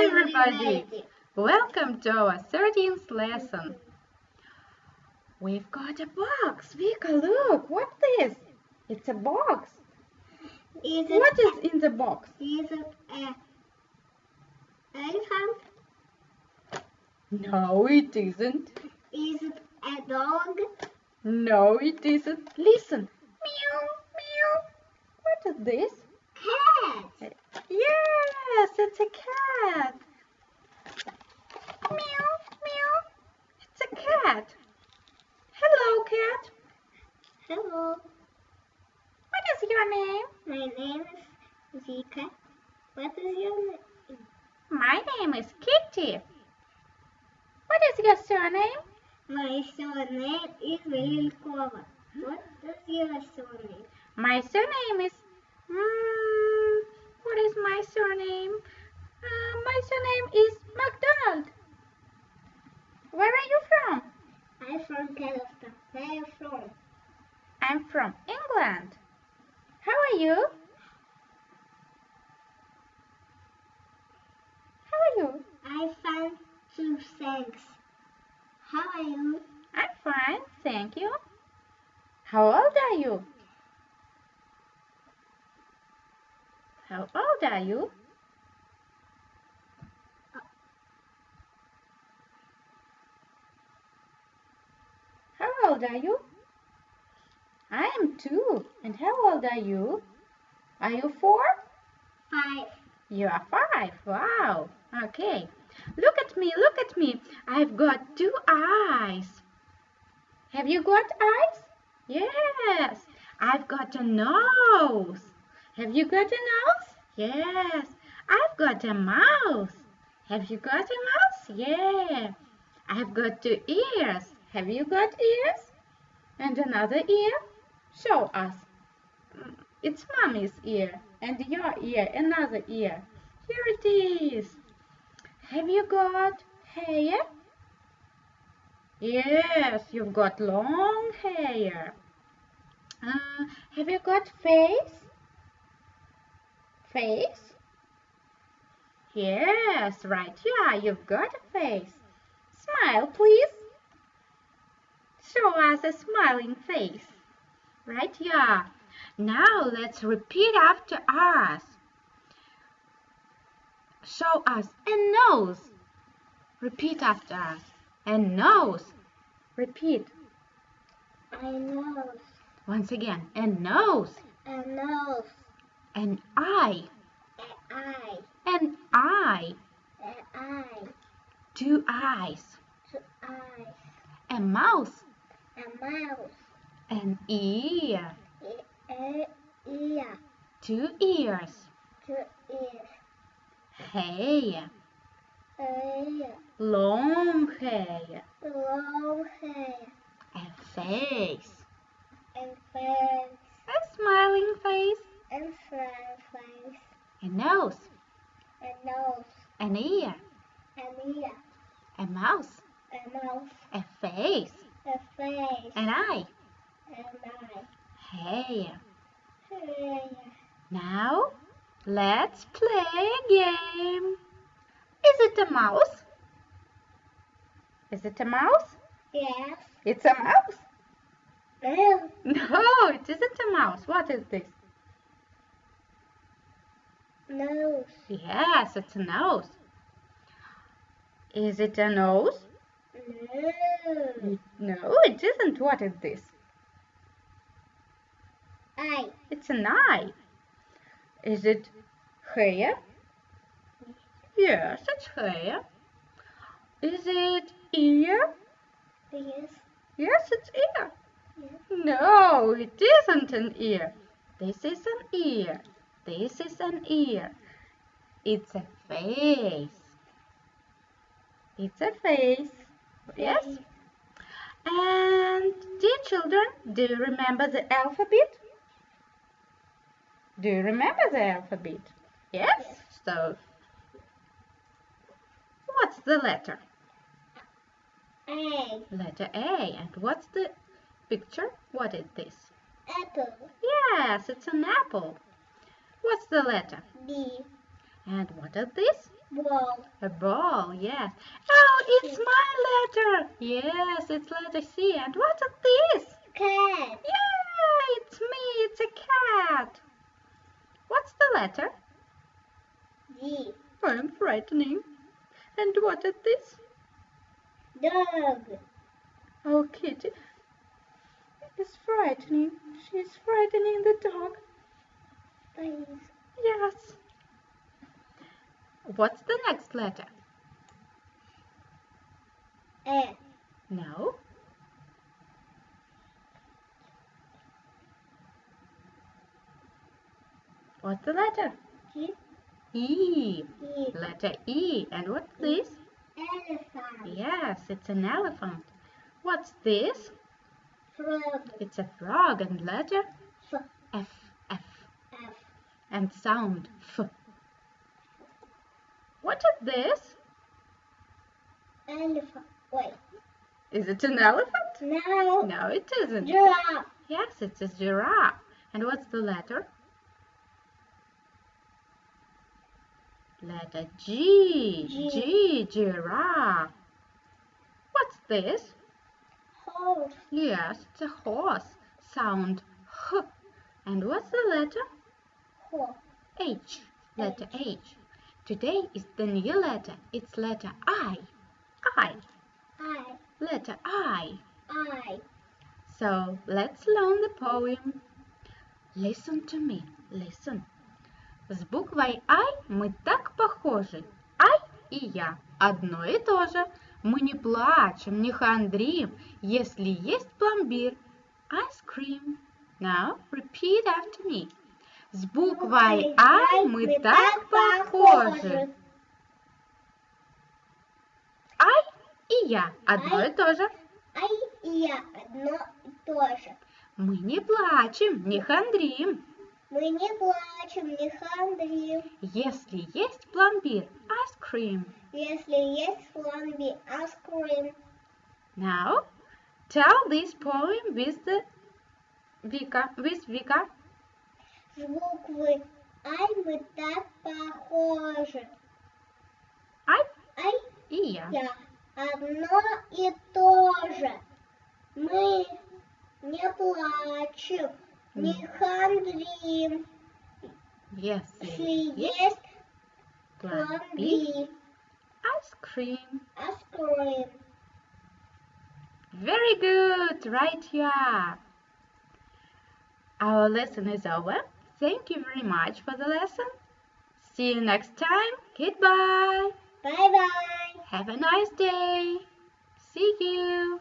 Hi everybody! Welcome to our 13th lesson. We've got a box. Vika, look, what's this? It's a box. Is it, What is in the box? is it a elephant? No, it isn't. Is it a dog? No, it isn't. Listen. Meow, meow. What is this? Cat. Yes, it's a cat. Meow, meow. It's a cat. Hello, cat. Hello. What is your name? My name is Zika. What is your name? My name is Kitty. What is your surname? My surname is Velilkova. What is your surname? My surname is. Mm, what is my surname? Uh, my surname is McDonald. Where are you from? I'm from Kazakhstan. Where are you from? I'm from England. How are you? How are you? I found two thanks. How are you? I'm fine, thank you. How old are you? How old are you? How old are you? I am two. And how old are you? Are you four? Five. You are five. Wow. Okay. Look at me, look at me. I've got two eyes. Have you got eyes? Yes. I've got a nose. Have you got a nose? Yes. I've got a mouth. Have you got a mouth? Yeah. I've got two ears. Have you got ears? And another ear? Show us. Mm, It's mommy's ear and your ear, another ear. Here it is. Have you got hair? Yes, you've got long hair. Uh, have you got face? Face? Yes, right. Yeah, you've got a face. Smile, please. Show us a smiling face. Right? Yeah. Now let's repeat after us. Show us a nose. Repeat after us. A nose. Repeat. A nose. Once again. A nose. A nose. An eye. A eye. An eye. A eye. Two eyes. Two eyes. A mouth. A mouth. An ear. A, a ear. Two ears. Two ears. Hair. A Long hair. long hair. A face. And face. A smiling face. And face. A nose. A nose. An ear. An ear. A mouth. A mouth. A face. A face. An eye. An eye. Hair. Hair. Now, let's play a game. Is it a mouse? Is it a mouse? Yes. It's a mouse? No. No, it isn't a mouse. What is this? Nose. Yes, it's a nose. Is it a nose? No. No, it isn't. What is this? Eye. It's an eye. Is it hair? Yes, it's hair. Is it ear? Yes. Yes, it's ear. Yes. No, it isn't an ear. This is an ear. This is an ear. It's a face. It's a face. Yes. And dear children, do you remember the alphabet? Do you remember the alphabet? Yes. So, what's the letter? A. Letter A. And what's the picture? What is this? Apple. Yes, it's an apple. What's the letter? B. And what is this? Ball. A ball, yes. Oh, it's my letter. Yes, it's letter C. And what is this? Cat. Yeah, it's me. It's a cat. What's the letter? G. I'm frightening. And what is this? Dog. Oh, Kitty It's frightening. She's frightening the dog. Please. Yes. What's the next letter? A. No. What's the letter? E. E. Letter E. And what's this? Elephant. Yes, it's an elephant. What's this? Frog. It's a frog and letter. F. F. And sound F. What is this? Elephant. Wait. Is it an elephant? Now. No, it isn't. Giraffe. Yes, it's a giraffe. And what's the letter? Letter G. G. G, giraffe. What's this? Horse. Yes, it's a horse. Sound H. And what's the letter? H. Letter H. Today is the new letter. It's letter I. I. I. Letter I. I. So let's learn the poem. Listen to me. Listen. С буквой I мы так похожи. I и я одно и то же. Мы не плачем, не хандрим, если есть пломбир. Ice cream. Now repeat after me. С буквой I мы так похожи. I и я одно и то же. Ай и я одно и то же. Мы не плачем, не хандрим, Мы не плачем, не хандрим. если есть пломбир. Ice cream. Если есть фламби, аскрим. Now, tell this poem with the Vika, with Vika. Буквы Ай мы так похожи. I Ай и я. я одно и то же. Мы не плачем, не хандрим. Если Если есть есть пломбир. фламби, Ice cream. Very good. Right you are. Our lesson is over. Thank you very much for the lesson. See you next time. Goodbye. Bye bye. Have a nice day. See you.